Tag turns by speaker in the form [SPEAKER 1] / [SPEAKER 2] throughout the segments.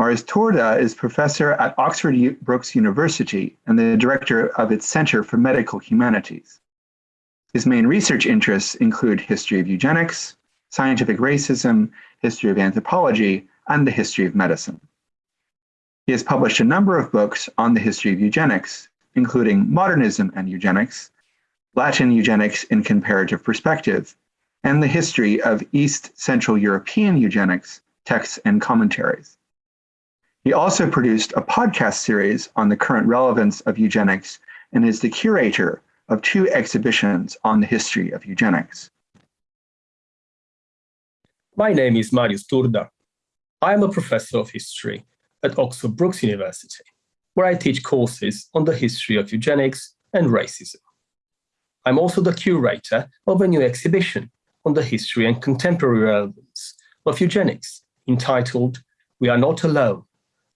[SPEAKER 1] Marius Turda is professor at Oxford Brookes University and the director of its Center for Medical Humanities. His main research interests include history of eugenics, scientific racism, history of anthropology, and the history of medicine. He has published a number of books on the history of eugenics, including Modernism and Eugenics, Latin Eugenics in Comparative Perspective, and the history of East Central European eugenics, texts and commentaries. He also produced a podcast series on the current relevance of eugenics and is the curator of two exhibitions on the history of eugenics.
[SPEAKER 2] My name is Marius Turda. I am a professor of history at Oxford Brookes University, where I teach courses on the history of eugenics and racism. I'm also the curator of a new exhibition on the history and contemporary relevance of eugenics entitled We Are Not Alone,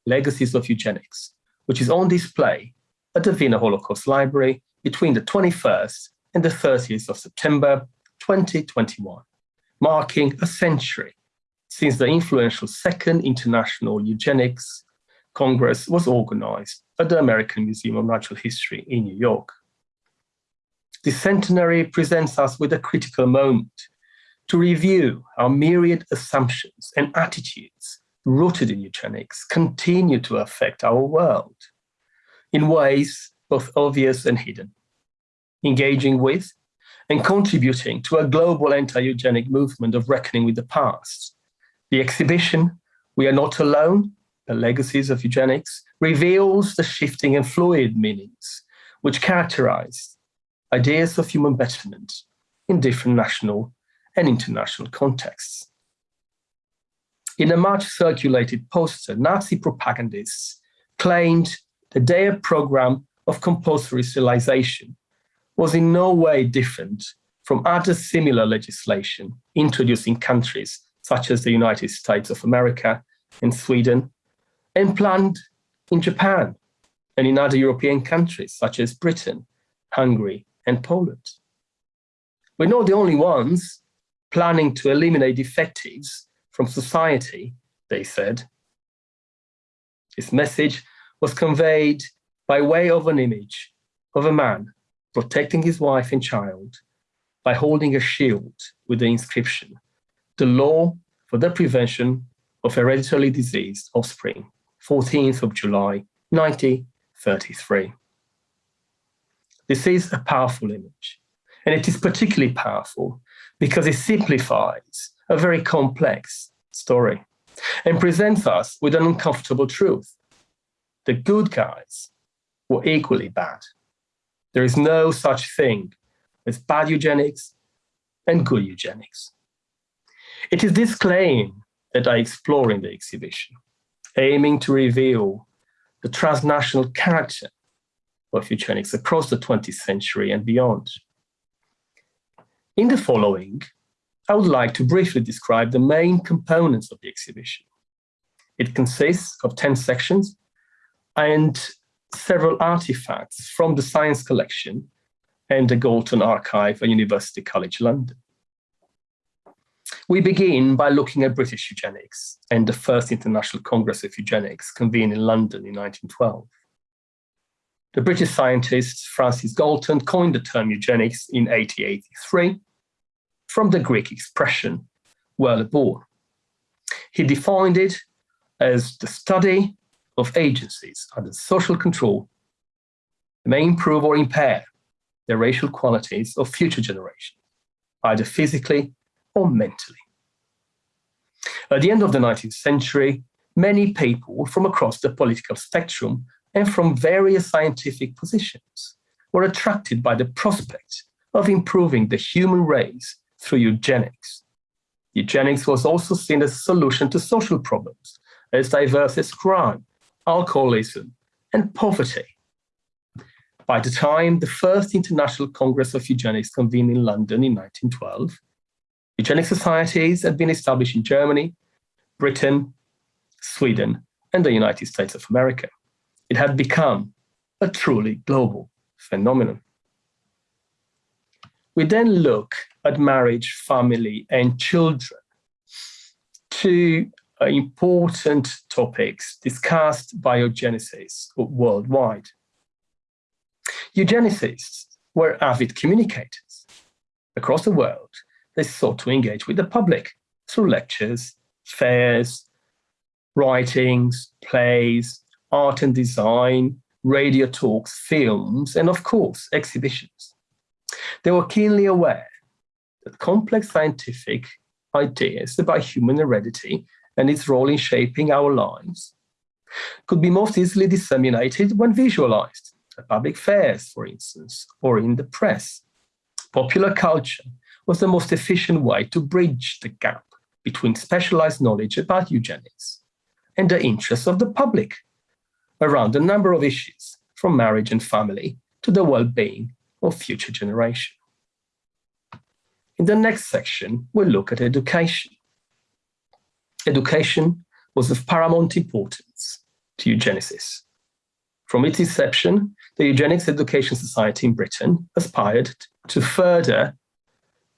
[SPEAKER 2] Legacies of Eugenics, which is on display at the Wiener Holocaust Library between the 21st and the 30th of September 2021, marking a century since the influential Second International Eugenics Congress was organized at the American Museum of Natural History in New York. This centenary presents us with a critical moment to review our myriad assumptions and attitudes rooted in eugenics continue to affect our world in ways both obvious and hidden, engaging with and contributing to a global anti-eugenic movement of reckoning with the past. The exhibition, We Are Not Alone, The Legacies of Eugenics, reveals the shifting and fluid meanings which characterize ideas of human betterment in different national and international contexts. In a much circulated poster, Nazi propagandists claimed that their program of compulsory sterilization was in no way different from other similar legislation introduced in countries such as the United States of America and Sweden, and planned in Japan and in other European countries such as Britain, Hungary, and Poland. We're not the only ones planning to eliminate defectives from society, they said. This message was conveyed by way of an image of a man protecting his wife and child by holding a shield with the inscription, the law for the prevention of hereditary diseased offspring, 14th of July, 1933. This is a powerful image, and it is particularly powerful because it simplifies a very complex story and presents us with an uncomfortable truth. The good guys were equally bad. There is no such thing as bad eugenics and good eugenics. It is this claim that I explore in the exhibition, aiming to reveal the transnational character of eugenics across the 20th century and beyond. In the following, I would like to briefly describe the main components of the exhibition. It consists of 10 sections and several artifacts from the science collection and the Galton Archive at University College London. We begin by looking at British eugenics and the first International Congress of Eugenics convened in London in 1912. The British scientist Francis Galton coined the term eugenics in 1883 from the Greek expression born. He defined it as the study of agencies under social control that may improve or impair the racial qualities of future generations, either physically or mentally. At the end of the 19th century, many people from across the political spectrum and from various scientific positions were attracted by the prospect of improving the human race through eugenics. Eugenics was also seen as a solution to social problems as diverse as crime, alcoholism, and poverty. By the time the first International Congress of Eugenics convened in London in 1912, eugenic societies had been established in Germany, Britain, Sweden, and the United States of America. It had become a truly global phenomenon. We then look at marriage, family, and children, two uh, important topics discussed by eugenicists worldwide. Eugenicists were avid communicators. Across the world, they sought to engage with the public through lectures, fairs, writings, plays, art and design, radio talks, films, and of course, exhibitions. They were keenly aware that complex scientific ideas about human heredity and its role in shaping our lives could be most easily disseminated when visualized at public fairs, for instance, or in the press. Popular culture was the most efficient way to bridge the gap between specialized knowledge about eugenics and the interests of the public around a number of issues, from marriage and family to the well-being of future generation. In the next section, we'll look at education. Education was of paramount importance to eugenicists. From its inception, the Eugenics Education Society in Britain aspired to further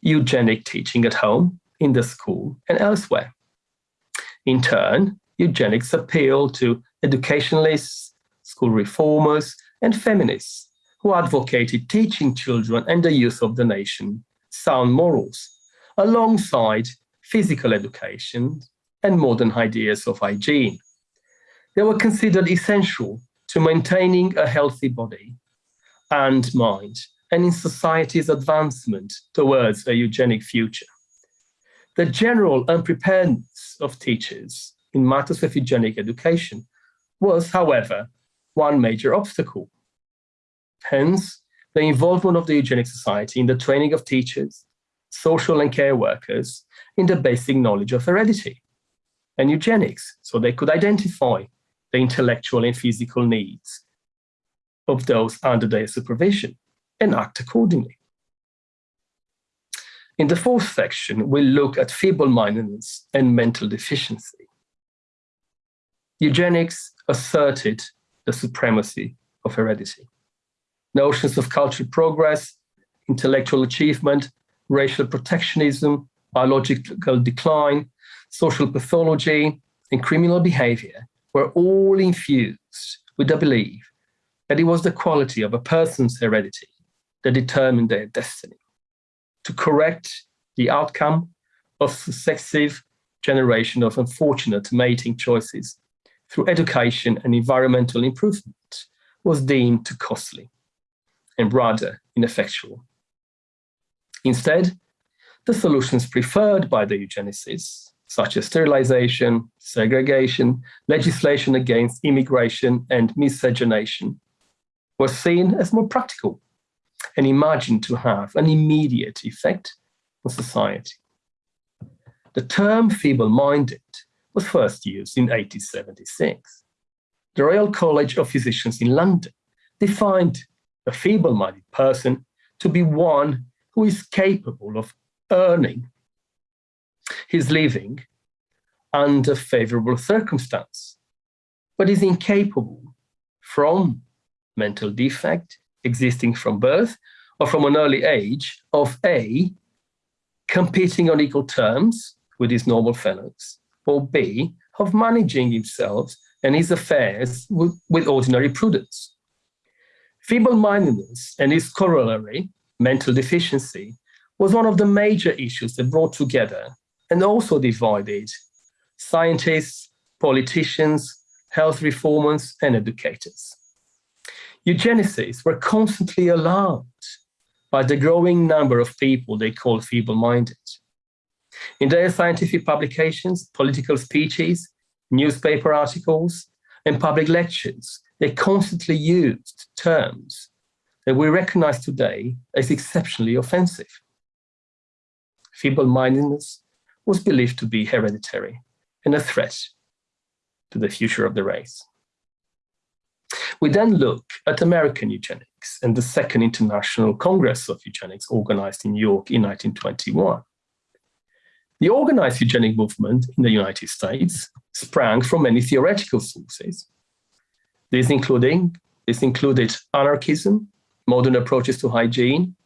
[SPEAKER 2] eugenic teaching at home, in the school, and elsewhere. In turn, eugenics appealed to educationalists, school reformers, and feminists who advocated teaching children and the youth of the nation sound morals, alongside physical education and modern ideas of hygiene. They were considered essential to maintaining a healthy body and mind and in society's advancement towards a eugenic future. The general unpreparedness of teachers in matters of eugenic education was, however, one major obstacle. Hence, the involvement of the Eugenic Society in the training of teachers, social and care workers in the basic knowledge of heredity and eugenics, so they could identify the intellectual and physical needs of those under their supervision and act accordingly. In the fourth section, we'll look at feeble-mindedness and mental deficiency. Eugenics asserted the supremacy of heredity. Notions of cultural progress, intellectual achievement, racial protectionism, biological decline, social pathology, and criminal behavior were all infused with the belief that it was the quality of a person's heredity that determined their destiny. To correct the outcome of successive generation of unfortunate mating choices through education and environmental improvement was deemed too costly and rather ineffectual. Instead, the solutions preferred by the eugenicists, such as sterilization, segregation, legislation against immigration and miscegenation, were seen as more practical and imagined to have an immediate effect on society. The term feeble-minded was first used in 1876. The Royal College of Physicians in London defined a feeble-minded person to be one who is capable of earning his living under favorable circumstance, but is incapable from mental defect existing from birth or from an early age of A, competing on equal terms with his normal fellows, or B, of managing himself and his affairs with, with ordinary prudence. Feeble-mindedness and its corollary, mental deficiency, was one of the major issues that brought together and also divided scientists, politicians, health reformers, and educators. Eugenicists were constantly alarmed by the growing number of people they called feeble-minded. In their scientific publications, political speeches, newspaper articles, and public lectures, they constantly used terms that we recognize today as exceptionally offensive. Feeble-mindedness was believed to be hereditary and a threat to the future of the race. We then look at American eugenics and the Second International Congress of Eugenics organized in New York in 1921. The organized eugenic movement in the United States sprang from many theoretical sources. This, including, this included anarchism, modern approaches to hygiene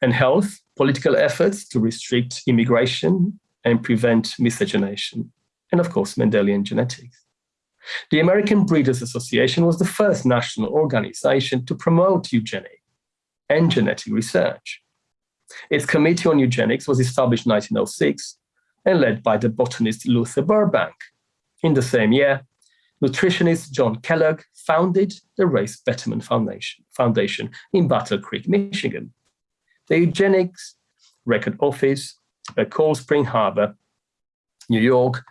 [SPEAKER 2] and health, political efforts to restrict immigration and prevent miscegenation, and of course, Mendelian genetics. The American Breeders Association was the first national organization to promote eugenics and genetic research. Its Committee on Eugenics was established in 1906 and led by the botanist Luther Burbank. In the same year, nutritionist John Kellogg founded the Race Betterment Foundation, Foundation in Battle Creek, Michigan. The Eugenics Record Office at Cold Spring Harbor, New York,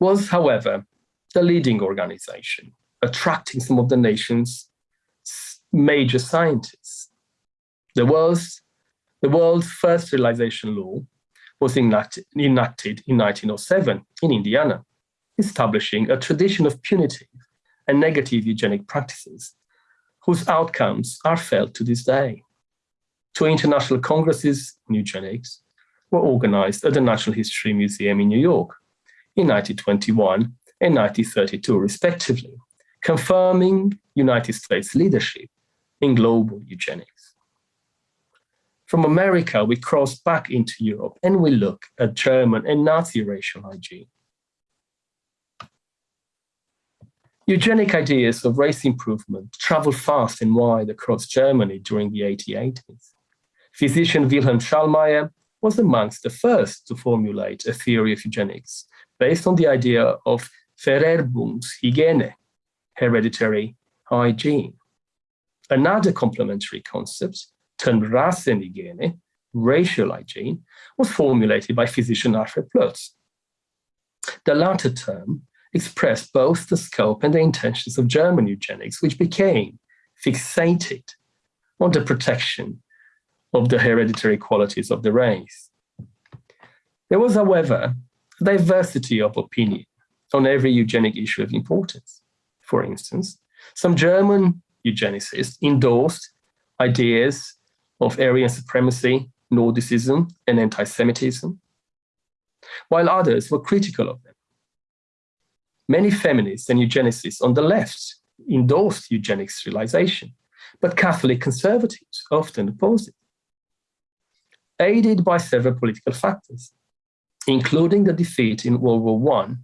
[SPEAKER 2] was, however, the leading organization, attracting some of the nation's major scientists. The world's, the world's first sterilization law was enacted, enacted in 1907 in Indiana, establishing a tradition of punitive and negative eugenic practices whose outcomes are felt to this day. Two international congresses on eugenics were organized at the Natural History Museum in New York in 1921 and 1932, respectively, confirming United States leadership in global eugenics. From America, we cross back into Europe and we look at German and Nazi racial hygiene. Eugenic ideas of race improvement traveled fast and wide across Germany during the 1880s. Physician Wilhelm Schallmayer was amongst the first to formulate a theory of eugenics based on the idea of Vererbungshygiene, hereditary hygiene. Another complementary concept, termed Rassenhygiene, racial hygiene, was formulated by physician Alfred Ploetz. The latter term expressed both the scope and the intentions of German eugenics, which became fixated on the protection of the hereditary qualities of the race. There was, however, diversity of opinion on every eugenic issue of importance. For instance, some German eugenicists endorsed ideas of Aryan supremacy, Nordicism, and anti-Semitism, while others were critical of them. Many feminists and eugenicists on the left endorsed eugenic sterilization, but Catholic conservatives often opposed it. Aided by several political factors, including the defeat in World War I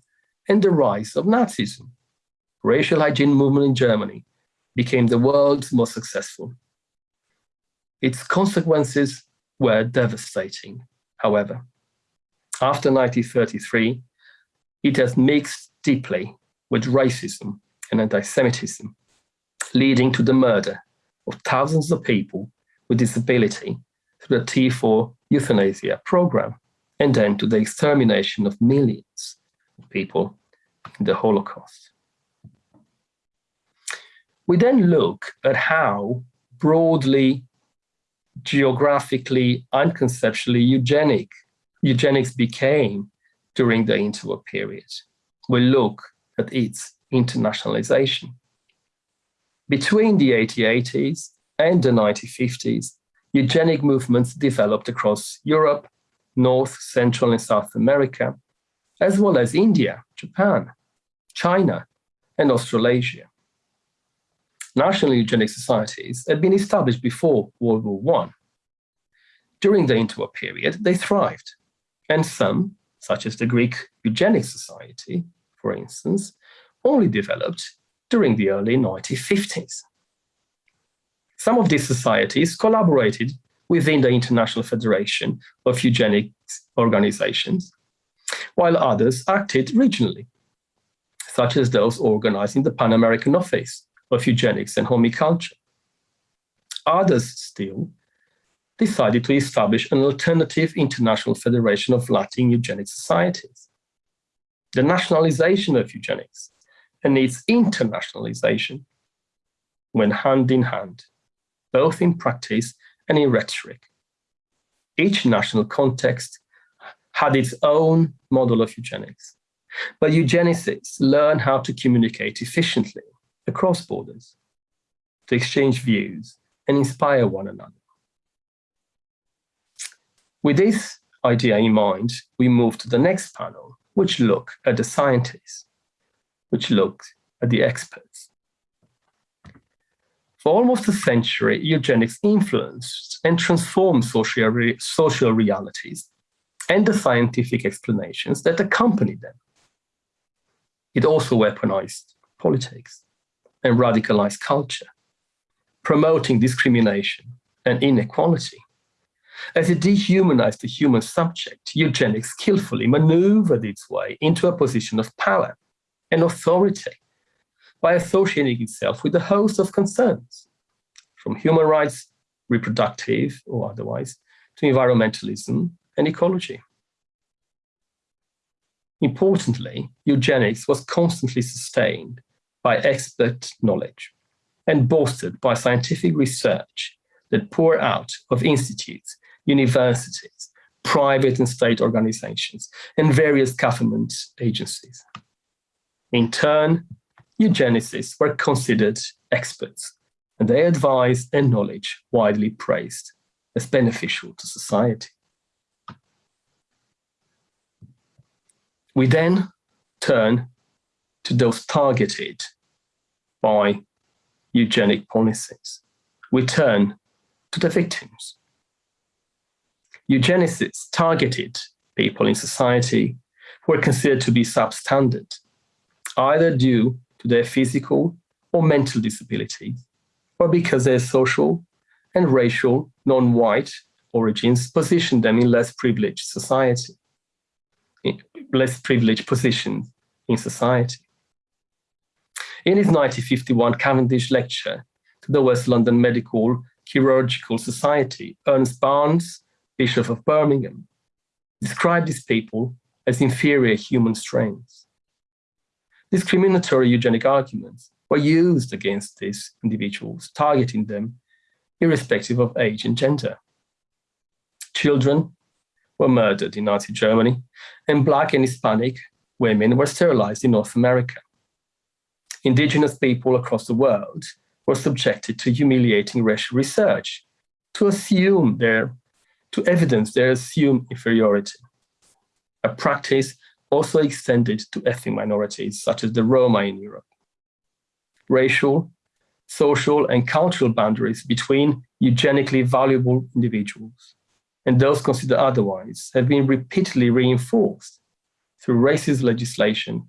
[SPEAKER 2] and the rise of Nazism. Racial hygiene movement in Germany became the world's most successful. Its consequences were devastating, however. After 1933, it has mixed deeply with racism and anti-Semitism, leading to the murder of thousands of people with disability through the T4 euthanasia program and then to the extermination of millions of people in the Holocaust. We then look at how broadly, geographically, and conceptually eugenic, eugenics became during the interwar period. We look at its internationalization. Between the 1880s and the 1950s, eugenic movements developed across Europe, North, Central, and South America, as well as India, Japan, China, and Australasia. National eugenic societies had been established before World War I. During the interwar period, they thrived, and some, such as the Greek Eugenic Society, for instance, only developed during the early 1950s. Some of these societies collaborated within the International Federation of Eugenics Organizations, while others acted regionally, such as those organizing the Pan American Office of Eugenics and Homiculture. Others still decided to establish an alternative international federation of Latin eugenic societies. The nationalization of eugenics and its internationalization went hand in hand, both in practice and in rhetoric. Each national context had its own model of eugenics, but eugenicists learn how to communicate efficiently across borders, to exchange views and inspire one another. With this idea in mind, we move to the next panel, which look at the scientists, which look at the experts. For almost a century, eugenics influenced and transformed social, re social realities and the scientific explanations that accompany them. It also weaponized politics and radicalized culture, promoting discrimination and inequality. As it dehumanized the human subject, eugenics skillfully maneuvered its way into a position of power and authority by associating itself with a host of concerns, from human rights, reproductive or otherwise, to environmentalism and ecology. Importantly, eugenics was constantly sustained by expert knowledge and bolstered by scientific research that pour out of institutes, universities, private and state organizations, and various government agencies. In turn, eugenicists were considered experts, and their advice and knowledge widely praised as beneficial to society. We then turn to those targeted by eugenic policies. We turn to the victims. Eugenicists targeted people in society who were considered to be substandard, either due to their physical or mental disability, or because their social and racial non-white origins positioned them in less privileged society, less privileged positions in society. In his 1951 Cavendish lecture to the West London Medical Chirurgical Society, Ernest Barnes, Bishop of Birmingham, described these people as inferior human strains. Discriminatory eugenic arguments were used against these individuals, targeting them irrespective of age and gender. Children were murdered in Nazi Germany, and Black and Hispanic women were sterilized in North America. Indigenous people across the world were subjected to humiliating racial research to assume their, to evidence their assumed inferiority. A practice also extended to ethnic minorities such as the Roma in Europe. Racial, social and cultural boundaries between eugenically valuable individuals and those considered otherwise have been repeatedly reinforced through racist legislation,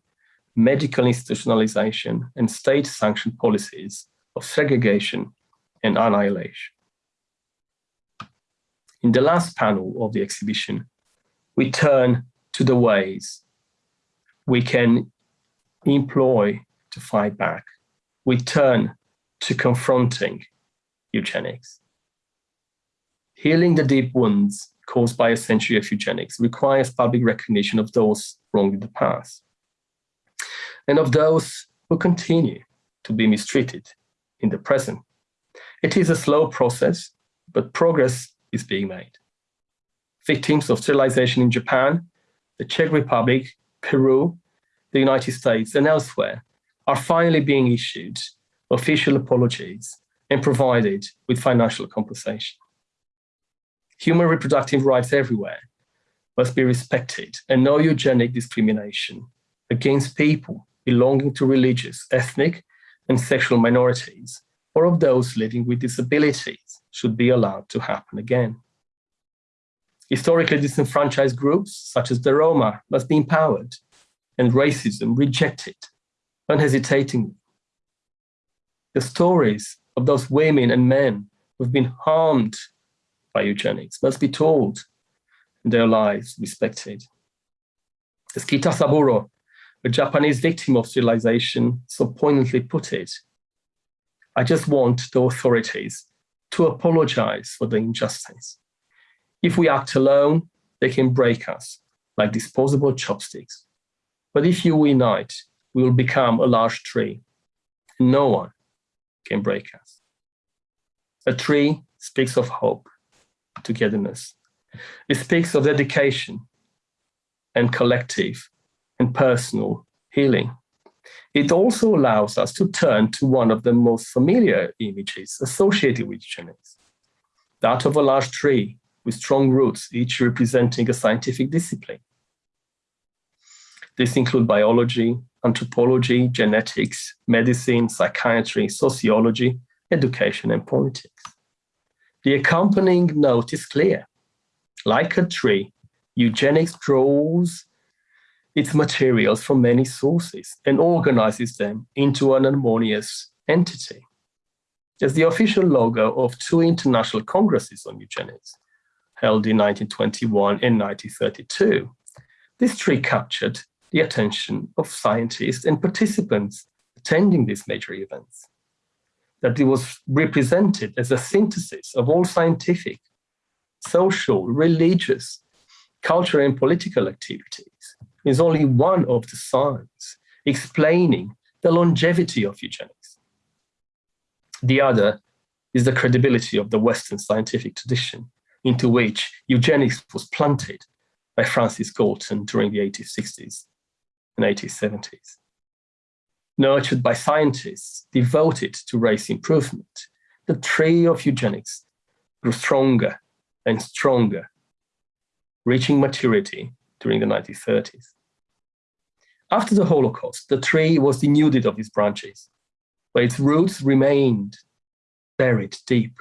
[SPEAKER 2] medical institutionalization, and state-sanctioned policies of segregation and annihilation. In the last panel of the exhibition, we turn to the ways we can employ to fight back. We turn to confronting eugenics. Healing the deep wounds caused by a century of eugenics requires public recognition of those wrong in the past and of those who continue to be mistreated in the present. It is a slow process, but progress is being made. Victims of sterilization in Japan, the Czech Republic, Peru, the United States, and elsewhere are finally being issued official apologies and provided with financial compensation. Human reproductive rights everywhere must be respected and no eugenic discrimination against people belonging to religious, ethnic, and sexual minorities, or of those living with disabilities should be allowed to happen again. Historically disenfranchised groups, such as the Roma, must be empowered and racism rejected unhesitatingly. The stories of those women and men who've been harmed by eugenics must be told and their lives respected. As Kita Saburo, a Japanese victim of sterilization, so poignantly put it, I just want the authorities to apologize for the injustice. If we act alone, they can break us like disposable chopsticks. But if you unite, we will become a large tree. And no one can break us. A tree speaks of hope, togetherness. It speaks of dedication and collective and personal healing. It also allows us to turn to one of the most familiar images associated with eugenics, that of a large tree with strong roots, each representing a scientific discipline. This include biology, anthropology, genetics, medicine, psychiatry, sociology, education, and politics. The accompanying note is clear. Like a tree, eugenics draws its materials from many sources and organizes them into an harmonious entity. As the official logo of two international congresses on eugenics, held in 1921 and 1932, this tree captured the attention of scientists and participants attending these major events. That it was represented as a synthesis of all scientific, social, religious, cultural and political activities is only one of the signs explaining the longevity of eugenics. The other is the credibility of the Western scientific tradition into which eugenics was planted by Francis Galton during the 1860s and 1870s. Nurtured by scientists devoted to race improvement, the tree of eugenics grew stronger and stronger, reaching maturity during the 1930s. After the Holocaust, the tree was denuded of its branches, but its roots remained buried deep,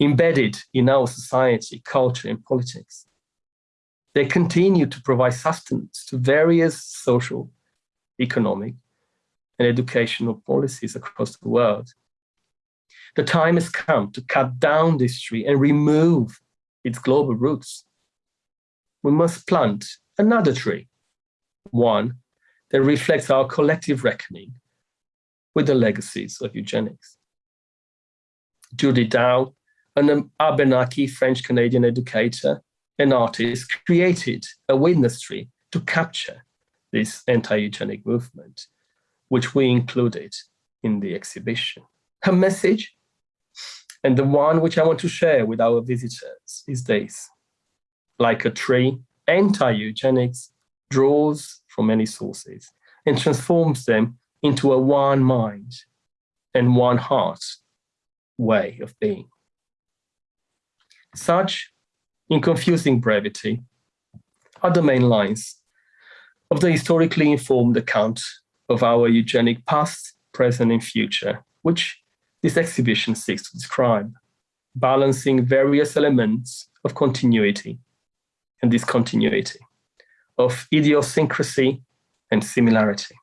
[SPEAKER 2] embedded in our society, culture, and politics. They continue to provide sustenance to various social, economic, and educational policies across the world. The time has come to cut down this tree and remove its global roots. We must plant another tree, one that reflects our collective reckoning with the legacies of eugenics. Judy Dow, an Abenaki French-Canadian educator and artist, created a witness tree to capture this anti-eugenic movement, which we included in the exhibition. Her message, and the one which I want to share with our visitors, is this. Like a tree, anti-eugenics draws from many sources and transforms them into a one mind and one heart way of being. Such, in confusing brevity, are the main lines of the historically informed account of our eugenic past, present, and future, which this exhibition seeks to describe, balancing various elements of continuity and discontinuity of idiosyncrasy and similarity.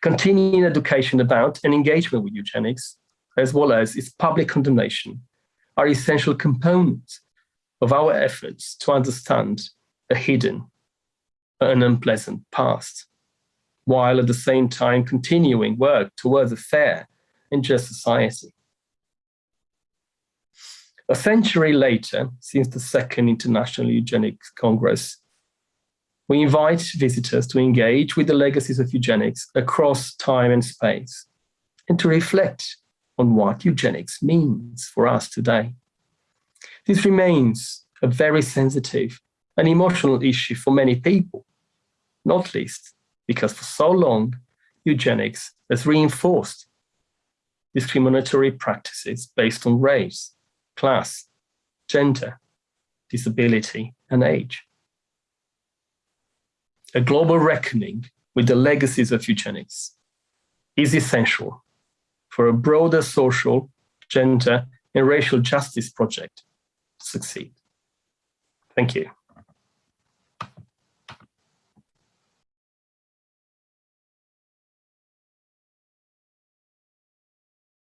[SPEAKER 2] Continuing education about and engagement with eugenics, as well as its public condemnation, are essential components of our efforts to understand a hidden and unpleasant past, while at the same time continuing work towards a fair and just society. A century later, since the Second International Eugenics Congress we invite visitors to engage with the legacies of eugenics across time and space and to reflect on what eugenics means for us today. This remains a very sensitive and emotional issue for many people, not least because for so long, eugenics has reinforced discriminatory practices based on race, class, gender, disability, and age a global reckoning with the legacies of eugenics is essential for a broader social, gender, and racial justice project to succeed. Thank you.